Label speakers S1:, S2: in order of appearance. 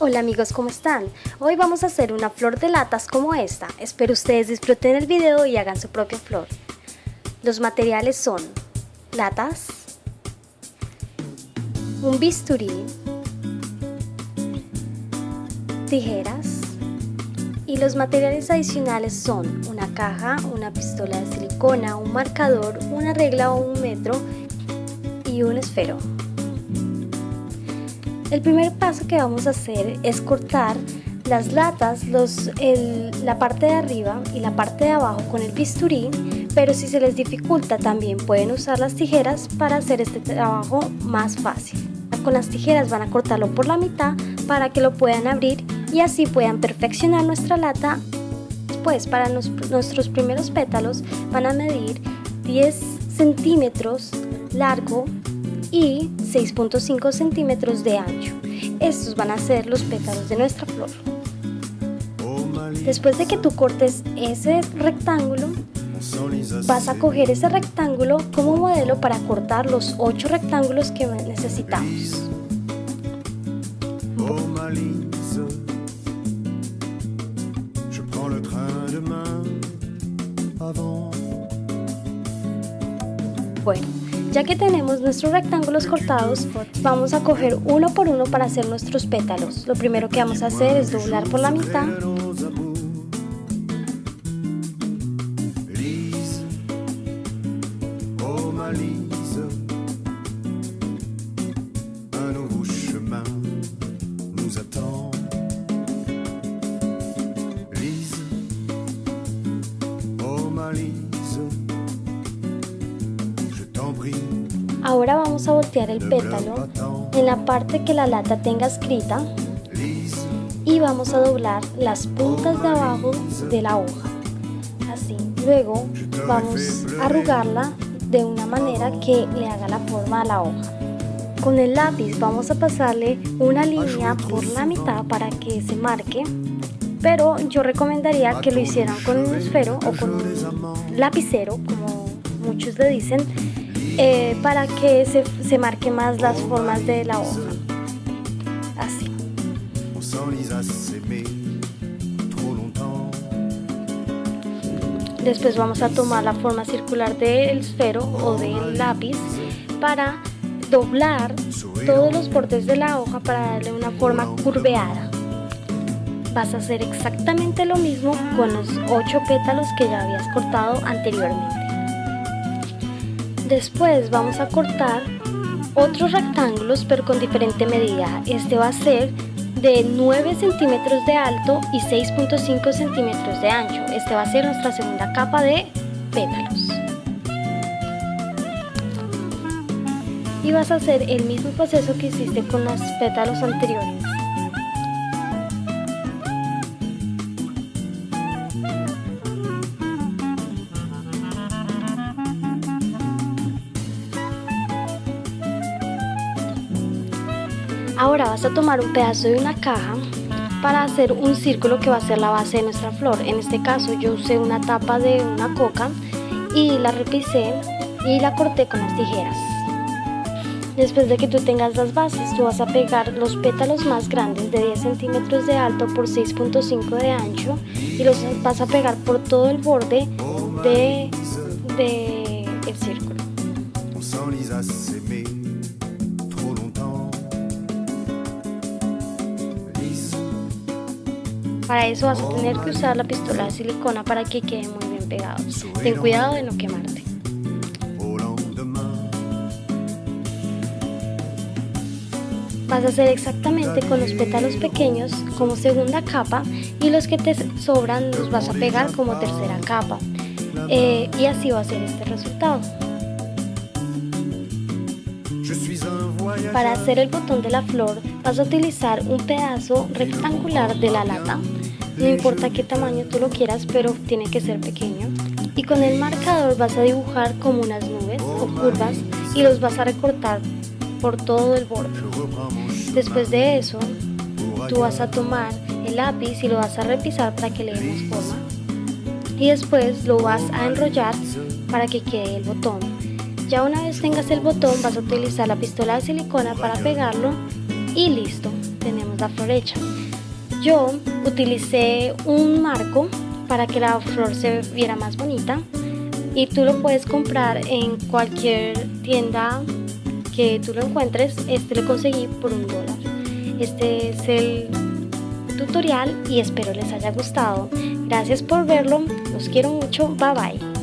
S1: Hola amigos, ¿cómo están? Hoy vamos a hacer una flor de latas como esta. Espero ustedes disfruten el video y hagan su propia flor. Los materiales son latas, un bisturí, tijeras y los materiales adicionales son una caja, una pistola de silicona, un marcador, una regla o un metro y un esfero. El primer paso que vamos a hacer es cortar las latas, los, la parte de arriba y la parte de abajo con el bisturí, pero si se les dificulta también pueden usar las tijeras para hacer este trabajo más fácil. Con las tijeras van a cortarlo por la mitad para que lo puedan abrir y así puedan perfeccionar nuestra lata. Después para nuestros primeros pétalos van a medir 10 centímetros largo y 6.5 centímetros de ancho. Estos van a ser los pétalos de nuestra flor. Después de que tú cortes ese rectángulo, vas a coger ese rectángulo como modelo para cortar los 8 rectángulos que necesitamos. Bueno, ya que tenemos nuestros rectángulos cortados, vamos a coger uno por uno para hacer nuestros pétalos. Lo primero que vamos a hacer es doblar por la mitad. Ahora vamos a voltear el pétalo en la parte que la lata tenga escrita y vamos a doblar las puntas de abajo de la hoja. Así. Luego vamos a arrugarla de una manera que le haga la forma a la hoja. Con el lápiz vamos a pasarle una línea por la mitad para que se marque, pero yo recomendaría que lo hicieran con un esfero o con un lapicero, como muchos le dicen, eh, para que se, se marque más las formas de la hoja. Así. Después vamos a tomar la forma circular del esfero o del lápiz para doblar todos los bordes de la hoja para darle una forma curveada. Vas a hacer exactamente lo mismo con los 8 pétalos que ya habías cortado anteriormente. Después vamos a cortar otros rectángulos pero con diferente medida. Este va a ser de 9 centímetros de alto y 6.5 centímetros de ancho. Este va a ser nuestra segunda capa de pétalos. Y vas a hacer el mismo proceso que hiciste con los pétalos anteriores. Ahora vas a tomar un pedazo de una caja para hacer un círculo que va a ser la base de nuestra flor. En este caso yo usé una tapa de una coca y la repisé y la corté con las tijeras. Después de que tú tengas las bases, tú vas a pegar los pétalos más grandes de 10 centímetros de alto por 6.5 de ancho y los vas a pegar por todo el borde de, de el círculo. Para eso vas a tener que usar la pistola de silicona para que quede muy bien pegado. Ten cuidado de no quemarte. Vas a hacer exactamente con los pétalos pequeños como segunda capa y los que te sobran los vas a pegar como tercera capa. Eh, y así va a ser este resultado. Para hacer el botón de la flor vas a utilizar un pedazo rectangular de la lata. No importa qué tamaño tú lo quieras, pero tiene que ser pequeño. Y con el marcador vas a dibujar como unas nubes o curvas y los vas a recortar por todo el borde. Después de eso, tú vas a tomar el lápiz y lo vas a repisar para que le demos forma. Y después lo vas a enrollar para que quede el botón. Ya una vez tengas el botón vas a utilizar la pistola de silicona para pegarlo y listo. tenemos la flor hecha. Yo utilicé un marco para que la flor se viera más bonita y tú lo puedes comprar en cualquier tienda que tú lo encuentres. Este lo conseguí por un dólar. Este es el tutorial y espero les haya gustado. Gracias por verlo, los quiero mucho, bye bye.